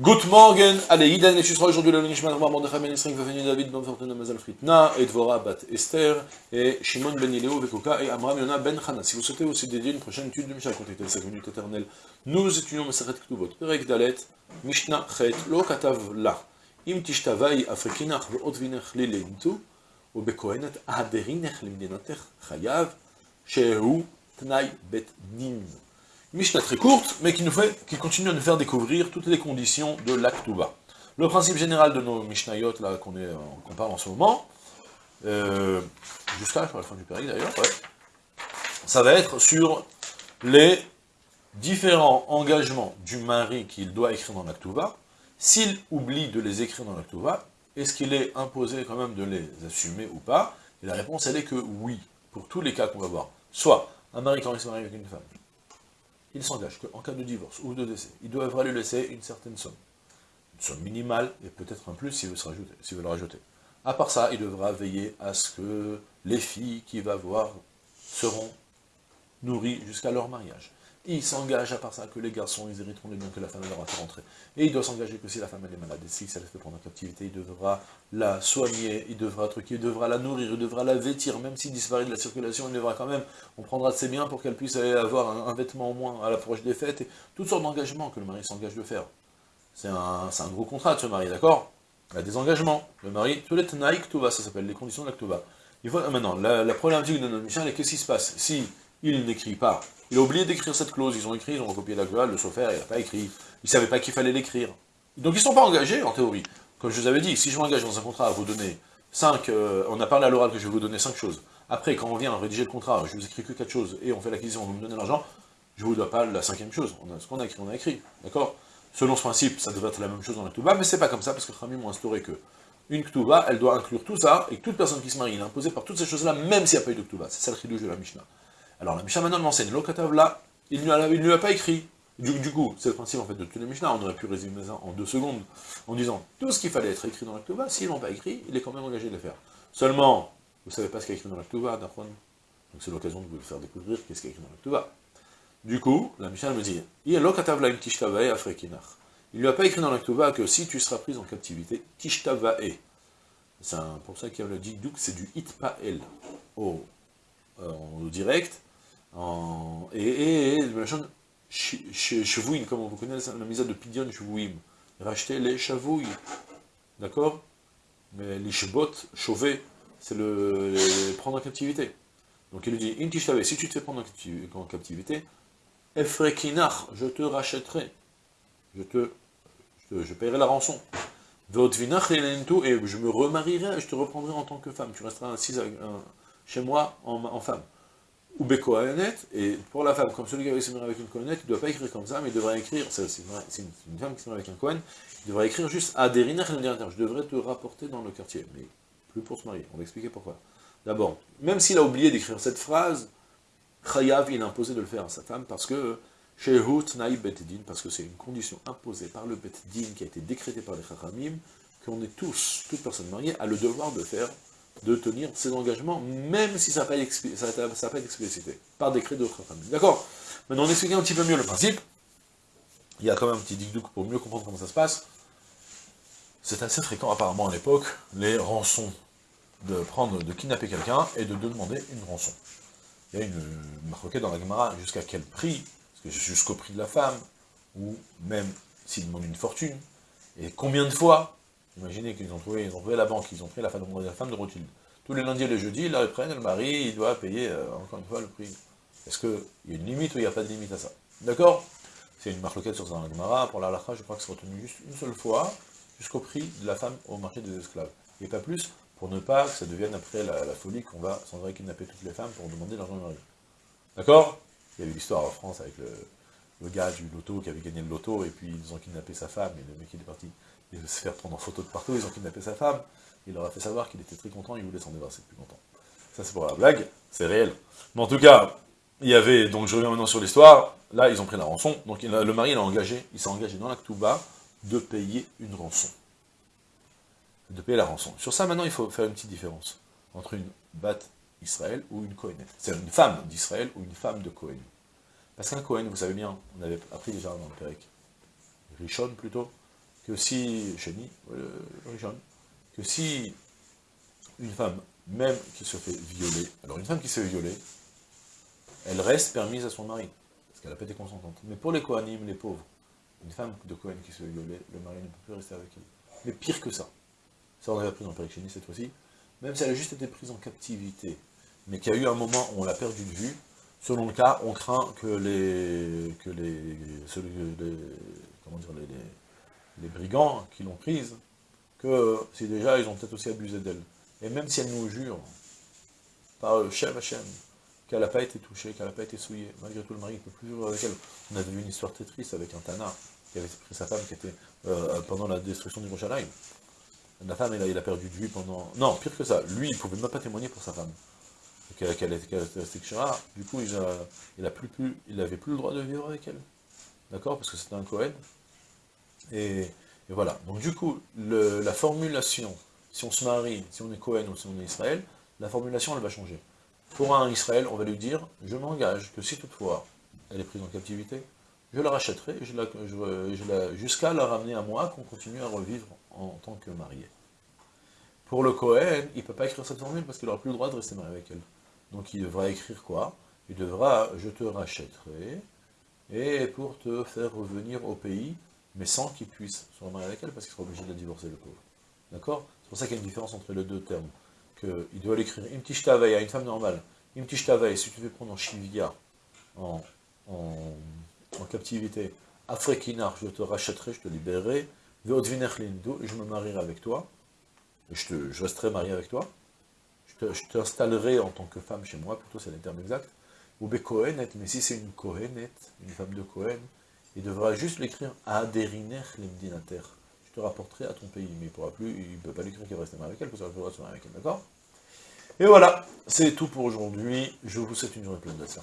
Good morning, allez, Idan et sera aujourd'hui le Nishman Omar Mordechai Ben Israël venu David Ben Fortuna Mazal Fritna et Dvora Bat Esther et Shimon Ben Ileo Vekoka et Amram Yona Ben Chana. Si vous souhaitez aussi dédier une prochaine étude de Mishnah contactez 5 minutes éternelles. Nous étudions Meseret Ktuvot, Perek Dalet, Mishnah Chet, Lo Katav La, Im Tishtavai Afrikinach Ve'ot Vinech Lileintu, ובכהנת ההדרינך למדינתך חייב שהוא תנאי בית דין. Mishnah très courte, mais qui, nous fait, qui continue à nous faire découvrir toutes les conditions de l'Aktuba. Le principe général de nos Mishnayot, là, qu'on qu parle en ce moment, euh, juste là, à la fin du péril d'ailleurs, ça va être sur les différents engagements du mari qu'il doit écrire dans l'Aktuba. S'il oublie de les écrire dans l'Aktuba, est-ce qu'il est imposé quand même de les assumer ou pas? Et la réponse, elle est que oui, pour tous les cas qu'on va voir. Soit, un mari quand il se marie avec une femme, il s'engage qu'en cas de divorce ou de décès, il devra lui laisser une certaine somme. Une somme minimale, et peut-être un plus s'il veut, veut le rajouter. À part ça, il devra veiller à ce que les filles qu'il va voir seront nourries jusqu'à leur mariage. Il s'engage à part ça que les garçons, ils hériteront les biens que la femme leur a fait rentrer. Et il doit s'engager que si la femme est malade, et si ça la fait prendre en captivité, il devra la soigner, il devra truquer, il devra la nourrir, il devra la vêtir, même s'il disparaît de la circulation, il devra quand même, on prendra de ses biens pour qu'elle puisse avoir un, vêtement au moins à l'approche des fêtes, et toutes sortes d'engagements que le mari s'engage de faire. C'est un, un, gros contrat de ce mari, d'accord? Il a des engagements. Le mari, tout tenaïk, tout va, ça s'appelle les conditions de. Il faut, maintenant, la, la problématique de notre mission, est qu'est-ce qui se passe Si il n'écrit pas il a oublié d'écrire cette clause, ils ont écrit, ils ont recopié la clause, le chauffeur, il n'a pas écrit. Il ne savait pas qu'il fallait l'écrire. Donc ils ne sont pas engagés, en théorie. Comme je vous avais dit, si je m'engage dans un contrat à vous donner 5, euh, on a parlé à l'oral que je vais vous donner 5 choses. Après, quand on vient rédiger le contrat, je vous écris que 4 choses, et on fait l'acquisition, vous me donnez l'argent, je ne vous dois pas la cinquième chose. On a, ce qu'on a écrit, on a écrit. D'accord? Selon ce principe, ça devrait être la même chose dans la Ktuba, mais c'est pas comme ça, parce que Khamim m'ont instauré que une Ktuba, elle doit inclure tout ça, et toute personne qui se marie, est imposée par toutes ces choses-là, même s'il n'y a pas eu de Ktuba. C'est ça le de la Mishnah. Alors la Mishnah maintenant m'enseigne, l'okatav là, il ne lui a pas écrit. Du, coup, c'est le principe en fait de tous les Mishnah, on aurait pu résumer ça en deux secondes, en disant, tout ce qu'il fallait être écrit dans l'Aktuba, s'ils ne l'ont pas écrit, il est quand même engagé de le faire. Seulement, vous ne savez pas ce qu'il y a écrit dans l'Aktuba, donc c'est l'occasion de vous le faire découvrir qu'est-ce qu'il y a écrit dans l'Aktuba. Du coup, la Mishnah me dit, il ne lui a pas écrit dans l'Aktuba que si tu seras pris en captivité, tishtavae. C'est pour ça qu'il y a le dit, c'est du itpael au, euh, au direct, et, et, et comme vous connaissez la mise de Pidion chevouim, racheter les chavouilles, d'accord? Mais les chebot, chauver, c'est le prendre en captivité. Donc il lui dit, si tu te fais prendre en captivité, Efrekinach, je te rachèterai, je te, je, paierai la rançon. et je me remarierai, je te reprendrai en tant que femme, tu resteras ainsi chez moi en femme ou Bekohanet, et pour la femme, comme celui qui avait se marié avec une Kohanet, il ne doit pas écrire comme ça, mais il devrait écrire, c'est une, femme qui se marie avec un Kohen, il devrait écrire juste je devrais te rapporter dans le quartier, mais plus pour se marier, on va expliquer pourquoi. D'abord, même s'il a oublié d'écrire cette phrase, Chayav, il a imposé de le faire à sa femme, parce que Shehut parce que c'est une condition imposée par le Betedin, qui a été décrétée par les Chachamim, qu'on est tous, toute personne mariée, a le devoir de faire de tenir ses engagements, même si ça n'a pas, été explicité, par décret d'autres familles. D'accord? Maintenant, on explique un petit peu mieux le principe. Il y a quand même un petit dicdouk pour mieux comprendre comment ça se passe. C'est assez fréquent, apparemment, à l'époque, les rançons, de prendre, de kidnapper quelqu'un et de demander une rançon. Il y a une marque dans la Gemara, jusqu'à quel prix? Jusqu'au prix de la femme, ou même s'il demande une fortune, et combien de fois? Imaginez qu'ils ont trouvé, ils ont trouvé la banque, ils ont pris la femme, de Rothschild. Tous les lundis et les jeudis, ils la prennent, le mari, doit payer, euh, encore une fois, le prix. Est-ce qu'il y a une limite ou il n'y a pas de limite à ça? D'accord? C'est une marloquette sur Zan Gemara, pour la je crois que c'est retenu juste une seule fois, jusqu'au prix de la femme au marché des esclaves. Et pas plus, pour ne pas que ça devienne après la, folie qu'on va sans vrai kidnapper toutes les femmes pour demander l'argent de mari. D'accord? Il y a eu l'histoire en France avec le, le, gars du loto qui avait gagné le loto, et puis ils ont kidnappé sa femme, et le mec il est parti il se faire prendre en photo de partout, ils ont kidnappé sa femme, il leur a fait savoir qu'il était très content, il voulait s'en débarrasser plus longtemps. Ça c'est pour la blague, c'est réel. Mais en tout cas, il y avait, donc je reviens maintenant sur l'histoire, là ils ont pris la rançon, donc le mari il a engagé, il s'est engagé dans l'acte bas de payer une rançon. De payer la rançon. Sur ça maintenant il faut faire une petite différence entre une bat Israël ou une Kohenet. C'est une femme d'Israël ou une femme de Kohen. Parce qu'un Kohen, vous savez bien, on avait appris déjà dans le Pérec, Rishon plutôt, que si, Chéni, que si une femme, même qui se fait violer, alors une femme qui se fait violer, elle reste permise à son mari, parce qu'elle n'a pas été consentante. Mais pour les Kohanim, les pauvres, une femme de Kohen qui se fait violer, le mari ne peut plus rester avec elle. Mais pire que ça, ça on avait appris dans le Chéni cette fois-ci, même si elle a juste été prise en captivité, mais qu'il y a eu un moment où on l'a perdu de vue, selon le cas, on craint que les, que les, comment dire, les, brigands qui l'ont prise, que si déjà ils ont peut-être aussi abusé d'elle. Et même si elle nous jure, par Shem Hashem, qu'elle n'a pas été touchée, qu'elle n'a pas été souillée, malgré tout le mari ne peut plus vivre avec elle. On a vu une histoire très triste avec un Tana, qui avait pris sa femme qui était euh, pendant la destruction du Roshalaim. La femme, il a, a perdu de vue pendant... Non, pire que ça, lui, il ne pouvait même pas témoigner pour sa femme. Qu'elle était restée du coup, il n'avait plus le droit de vivre avec elle. D'accord? Parce que c'était un Cohen. Et, voilà. Donc du coup, la formulation, si on se marie, si on est Cohen ou si on est Israël, la formulation, elle va changer. Pour un Israël, on va lui dire, je m'engage que si toutefois elle est prise en captivité, je la rachèterai jusqu'à la ramener à moi, qu'on continue à revivre en tant que marié. Pour le Cohen, il ne peut pas écrire cette formule parce qu'il n'aura plus le droit de rester marié avec elle. Donc il devra écrire quoi? Il devra « je te rachèterai » et pour te faire revenir au pays, mais sans qu'il puisse se remarier avec elle, parce qu'il sera obligé de divorcer, le pauvre. D'accord? C'est pour ça qu'il y a une différence entre les deux termes. Il doit l'écrire « imtishtavei » à une femme normale. « Imtishtavei » si tu veux prendre en shivia, en, en, captivité, « Afrekinar » je te rachèterai, je te libérerai, « Veodvinech lindu » je me marierai avec toi, je, je resterai marié avec toi, je t'installerai en tant que femme chez moi, plutôt c'est le terme exact, ou Kohenet, mais si c'est une Kohenet, une femme de Kohen, il devra juste l'écrire Aderiner limdinater. Je te rapporterai à ton pays, mais il ne pourra plus, il ne peut pas l'écrire qu'il va rester marié avec elle, parce qu'il va rester marié avec elle, d'accord? Et voilà, c'est tout pour aujourd'hui. Je vous souhaite une journée pleine de ça.